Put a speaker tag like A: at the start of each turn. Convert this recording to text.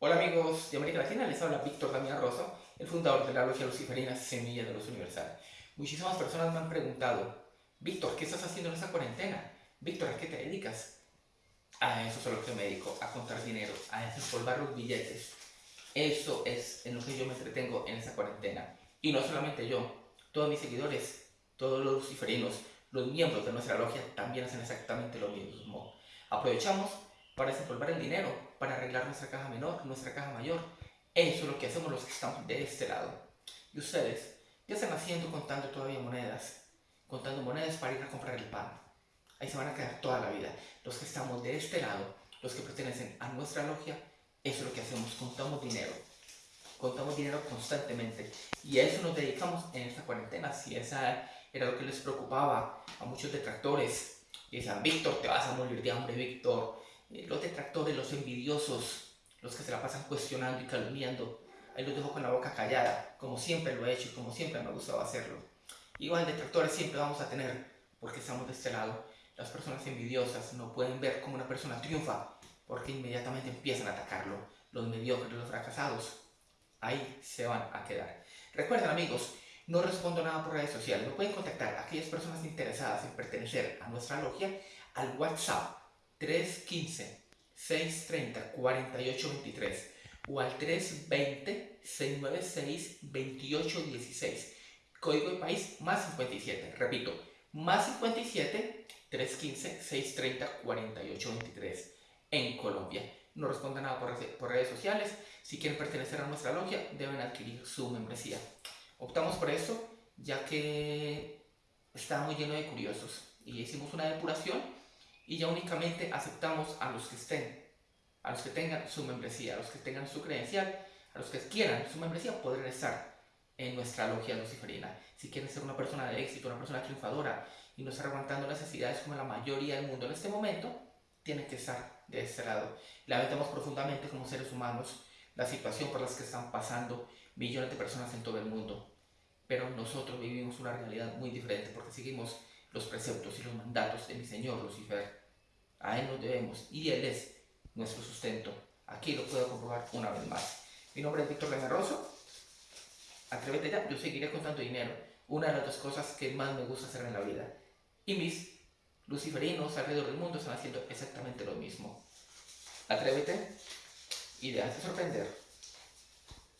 A: Hola amigos de América Latina, les habla Víctor Damián Rosa, el fundador de la Logia Luciferina Semilla de Luz Universal. Muchísimas personas me han preguntado, Víctor, ¿qué estás haciendo en esta cuarentena? Víctor, ¿a qué te dedicas? A eso es lo que me dedico, a contar dinero, a desempolvar los billetes. Eso es en lo que yo me entretengo en esta cuarentena. Y no solamente yo, todos mis seguidores, todos los luciferinos, los miembros de nuestra logia también hacen exactamente lo mismo. Aprovechamos para desempolvar el dinero, para arreglar nuestra caja menor, nuestra caja mayor. Eso es lo que hacemos los que estamos de este lado. Y ustedes, ¿qué están haciendo contando todavía monedas? Contando monedas para ir a comprar el pan. Ahí se van a quedar toda la vida. Los que estamos de este lado, los que pertenecen a nuestra logia, eso es lo que hacemos, contamos dinero. Contamos dinero constantemente. Y a eso nos dedicamos en esta cuarentena. Si esa era lo que les preocupaba a muchos detractores, y decían, Víctor, te vas a morir de hambre, Víctor eh, los detractores, los envidiosos, los que se la pasan cuestionando y calumniando, ahí los dejo con la boca callada, como siempre lo he hecho y como siempre me ha gustado hacerlo. Igual detractores siempre vamos a tener, porque estamos de este lado. Las personas envidiosas no pueden ver cómo una persona triunfa, porque inmediatamente empiezan a atacarlo. Los mediocres, los fracasados, ahí se van a quedar. Recuerden amigos, no respondo nada por redes sociales. Me pueden contactar a aquellas personas interesadas en pertenecer a nuestra logia al WhatsApp 315-630-4823 o al 320-696-2816. Código de país más 57. Repito, más 57 315-630-4823 en Colombia. No responda nada por, por redes sociales. Si quieren pertenecer a nuestra logia, deben adquirir su membresía. Optamos por eso, ya que está muy lleno de curiosos. Y hicimos una depuración y ya únicamente aceptamos a los que estén, a los que tengan su membresía, a los que tengan su credencial, a los que quieran su membresía podrán estar en nuestra logia luciferina. Si quieren ser una persona de éxito, una persona triunfadora y no estar aguantando necesidades como la mayoría del mundo en este momento, tienen que estar de este lado. Lamentamos profundamente como seres humanos la situación por la que están pasando millones de personas en todo el mundo. Pero nosotros vivimos una realidad muy diferente porque seguimos los preceptos y los mandatos de mi Señor Lucifer. A Él nos debemos y Él es nuestro sustento. Aquí lo puedo comprobar una vez más. Mi nombre es Víctor Rosso. Atrévete ya, yo seguiré contando dinero. Una de las dos cosas que más me gusta hacer en la vida. Y mis luciferinos alrededor del mundo están haciendo exactamente lo mismo. Atrévete y déjate sorprender.